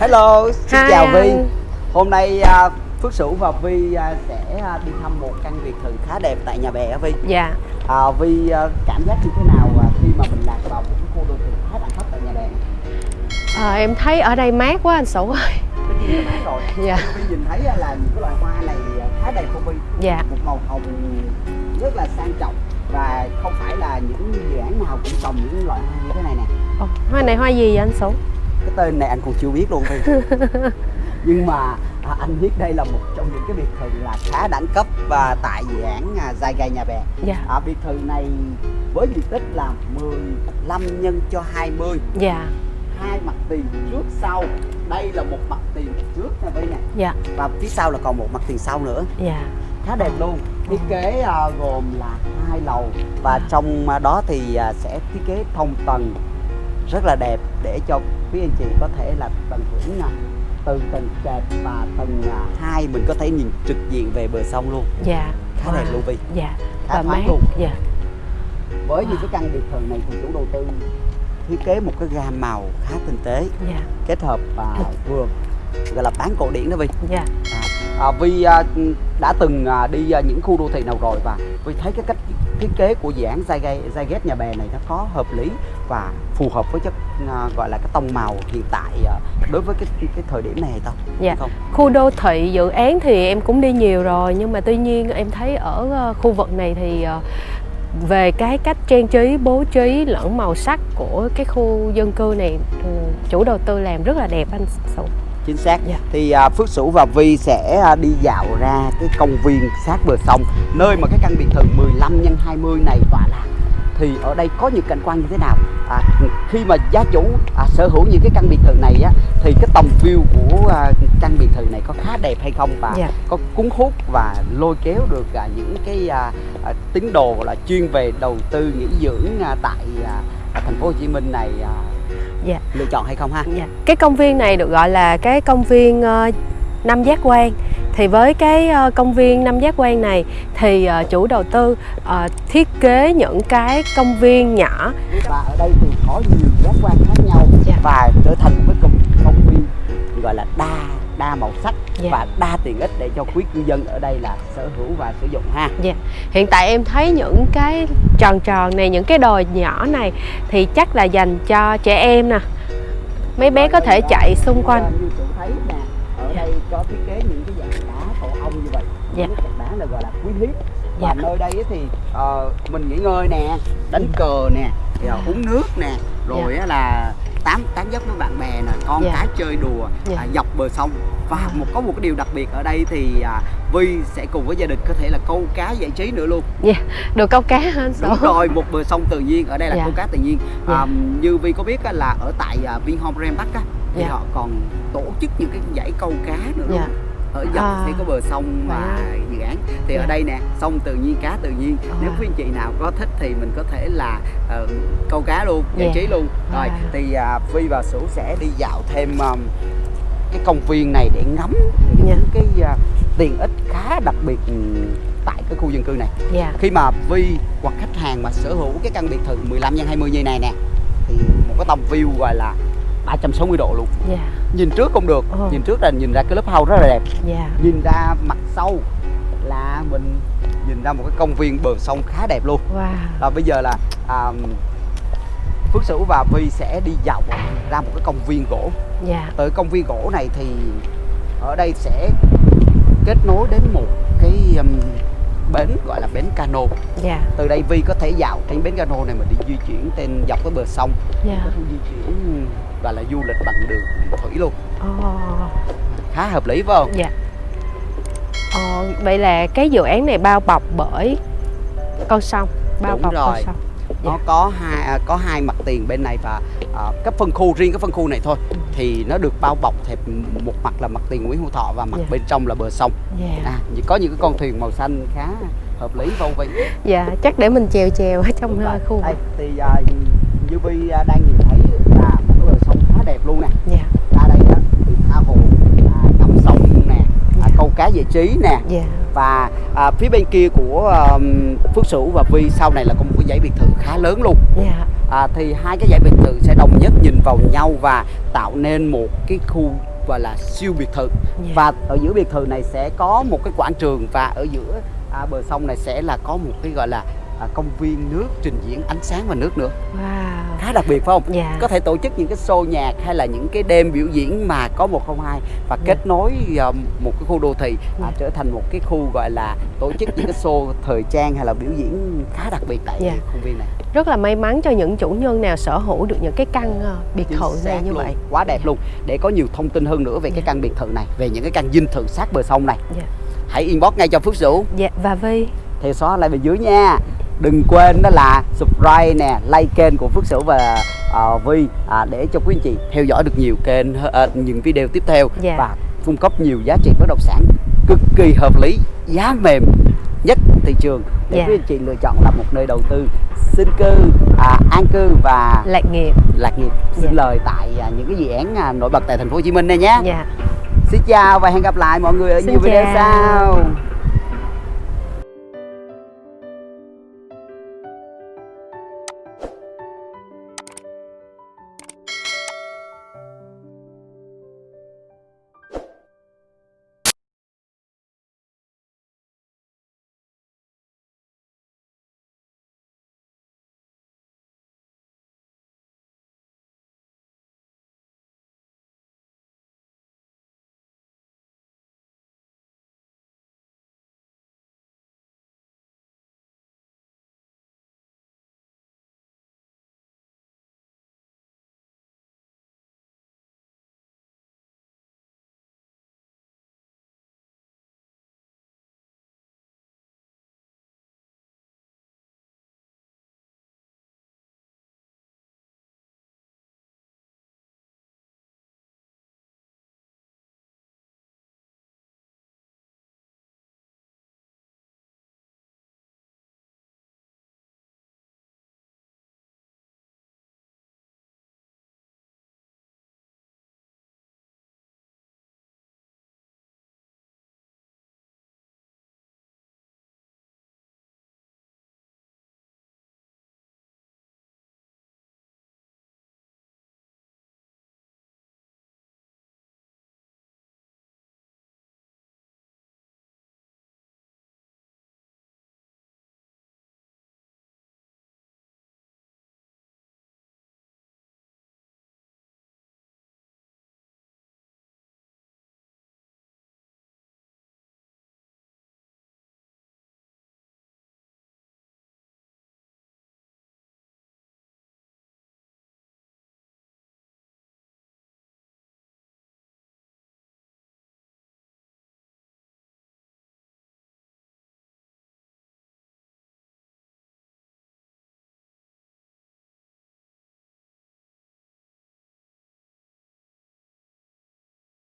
Hello, xin Hi chào Vi. Hôm nay à, Phước Sửu và Vi à, sẽ à, đi thăm một căn biệt thự khá đẹp tại nhà bè Vi. Dạ À, Vi à, cảm giác như thế nào à, khi mà mình lạc vào một cái khu đô thị khá đẳng cấp tại nhà bè? Ờ, Em thấy ở đây mát quá anh Sửu ơi mát rồi. Dạ Vi nhìn thấy à, là những cái loài hoa này à, khá đẹp của Vi. Dạ Một màu hồng rất là sang trọng và không phải là những dự án nào cũng trồng những loại hoa như thế này nè. Ồ, Hoa này hoa gì vậy anh Sửu? Cái tên này anh còn chưa biết luôn Vi nhưng mà à, anh biết đây là một trong những cái biệt thự là khá đẳng cấp và tại dự án à, Dài Gai Nhà Bè. Dạ. À, biệt thự này với diện tích là 15 nhân cho 20 Dạ. Hai mặt tiền trước sau. Đây là một mặt tiền trước nha Vi nè. Dạ. Và phía sau là còn một mặt tiền sau nữa. Dạ. Khá đẹp luôn. Thiết kế à, gồm là hai lầu và trong à, đó thì à, sẽ thiết kế thông tầng rất là đẹp để cho quý anh chị có thể là tận hưởng à, từ tầng trệt và tầng hai mình có thể nhìn trực diện về bờ sông luôn. Dạ. Khá đẹp luôn Vi Dạ. Khá Và mát. luôn. Dạ. Với những Wow. cái căn biệt thự này thì chủ đầu tư thiết kế một cái gam màu khá tinh tế Dạ. kết hợp và vườn gọi là bán cổ điển đó Vi Dạ. À, Vi à, đã từng à, đi à, những khu đô thị nào rồi và Vi thấy cái cách thiết kế của dự án Zyget nhà bè này nó có hợp lý và phù hợp với chất à, gọi là cái tông màu hiện tại à, đối với cái cái thời điểm này không? Dạ. Không? Khu đô thị dự án thì em cũng đi nhiều rồi Nhưng mà tuy nhiên em thấy ở khu vực này thì về cái cách trang trí, bố trí lẫn màu sắc của cái khu dân cư này ừ, chủ đầu tư làm rất là đẹp anh Sửu Chính xác. Dạ. Thì à, Phước Sửu và Vi sẽ à, đi dạo ra cái công viên sát bờ sông nơi mà cái căn biệt thự 15 x 20 này tọa lạc. Thì ở đây có những cảnh quan như thế nào? À, khi mà gia chủ à, sở hữu những cái căn biệt thự này á thì cái tầm view của à, căn biệt thự này có khá đẹp hay không và Dạ. có cuốn hút và lôi kéo được à, những cái à, à, tín đồ là chuyên về đầu tư nghỉ dưỡng à, tại à, à, thành phố Hồ Chí Minh này à, Dạ. lựa chọn hay không ha? Dạ. Cái công viên này được gọi là cái công viên ờ, Năm Giác Quan thì với cái ờ, công viên Năm Giác Quan này thì ờ, chủ đầu tư thiết kế những cái công viên nhỏ và ở đây thì có nhiều giác quan khác nhau Dạ. và trở thành một cái công, công viên gọi là đa đa màu sắc Dạ. và đa tiện ích để cho quý cư dân ở đây là sở hữu và sử dụng ha Hiện tại em thấy những cái tròn tròn này, những cái đồi nhỏ này thì chắc là dành cho trẻ em nè. Mấy bé có thể chạy xung quanh. như thấy nè ở đây có thiết kế những cái dạng đá tổ ong như vậy Dạ. những dạng đá là gọi là quý hiếm và Dạ. nơi đây thì ờ, mình nghỉ ngơi nè đánh cờ nè rồi Dạ. uống nước nè rồi á là tám tán dốc với bạn bè nè con Dạ. cái chơi đùa Dạ. à, dọc bờ sông và À. một có một cái điều đặc biệt ở đây thì à, Vi sẽ cùng với gia đình có thể là câu cá giải trí nữa luôn Được câu cá hả Sổ? đúng rồi một bờ sông tự nhiên ở đây là Dạ. câu cá tự nhiên à, như Vi có biết á, là ở tại à, Vinhome Ram Bắc á thì Dạ. họ còn tổ chức những cái giải câu cá nữa luôn Dạ. Ở dọc À. sẽ có bờ sông và dự án thì ở Dạ. đây nè sông tự nhiên cá tự nhiên À. nếu quý anh chị nào có thích thì mình có thể là ờ, câu cá luôn giải Dạ. trí luôn rồi À. thì à, Vi và Sửu sẽ đi dạo thêm um, cái công viên này để ngắm những Dạ. cái à, tiện ích khá đặc biệt tại cái khu dân cư này Dạ. khi mà Vi hoặc khách hàng mà sở hữu cái căn biệt thự 15 x 20 như này nè thì một cái tầm view gọi là 360 độ luôn Dạ. nhìn trước cũng được Ờ. nhìn trước là nhìn ra cái lớp house rất là đẹp Dạ. nhìn ra mặt sau là mình nhìn ra một cái công viên bờ sông khá đẹp luôn Wow. và bây giờ là à, Phước Sửu và Vi sẽ đi dạo ra một cái công viên gỗ Dạ. tới công viên gỗ này thì ở đây sẽ kết nối đến một cái um, bến gọi là bến cano Dạ. từ đây Vi có thể dạo trên bến cano này mình đi di chuyển trên dọc cái bờ sông Dạ. có thể di chuyển gọi là du lịch bằng đường thủy luôn Ồ. khá hợp lý phải không Dạ. Ờ, vậy là cái dự án này bao bọc bởi con sông, bao Đúng bọc con rồi. sông. nó có hai à, có hai mặt tiền bên này và à, cái phân khu riêng cái phân khu này thôi Ừ. thì nó được bao bọc thẹp một mặt là mặt tiền Nguyễn Hữu Thọ và mặt Dạ. bên trong là bờ sông Dạ. à, có những cái con thuyền màu xanh khá hợp lý vô vi Dạ, chắc để mình chèo chèo ở trong Đúng rồi. khu đây vực. thì à, như Vi à, đang nhìn thấy là một cái bờ sông khá đẹp luôn nè Dạ. ra đây á thì tha hồ à, ngắm sông nè à, Dạ. câu cá giải trí nè Dạ. và à, phía bên kia của um, Phước Sửu và Vi sau này là có một cái dãy biệt thự khá lớn luôn Dạ. à, thì hai cái dãy biệt thự sẽ đồng nhất nhìn vào nhau và tạo nên một cái khu gọi là siêu biệt thự Dạ. và ở giữa biệt thự này sẽ có một cái quảng trường và ở giữa à, bờ sông này sẽ là có một cái gọi là à, công viên nước trình diễn ánh sáng và nước nữa wow khá đặc biệt phải không Dạ. có thể tổ chức những cái show nhạc hay là những cái đêm biểu diễn mà có một không hai và Dạ. kết nối à, một cái khu đô thị à, Dạ. trở thành một cái khu gọi là tổ chức những cái show thời trang hay là biểu diễn khá đặc biệt tại Dạ. công viên này rất là may mắn cho những chủ nhân nào sở hữu được những cái căn ờ, biệt Chính thự này như luôn, vậy quá đẹp luôn để có nhiều thông tin hơn nữa về cái Dạ. căn biệt thự này về những cái căn dinh thự sát bờ sông này Dạ. hãy inbox ngay cho Phước Sửu dạ và Vi theo xóa lại bên dưới nha đừng quên đó là subscribe nè like kênh của Phước Sửu và uh, Vi à, để cho quý anh chị theo dõi được nhiều kênh ờ, những video tiếp theo Dạ. và cung cấp nhiều giá trị bất động sản cực kỳ hợp lý giá mềm nhất thị trường để Dạ. quý anh chị lựa chọn là một nơi đầu tư sinh cư à, an cư và lạc nghiệp lạc nghiệp Dạ. sinh lời tại à, những cái dự án à, nổi bật tại thành phố Hồ Chí Minh này nhé dạ xin chào và hẹn gặp lại mọi người ở Xin nhiều video chào. sau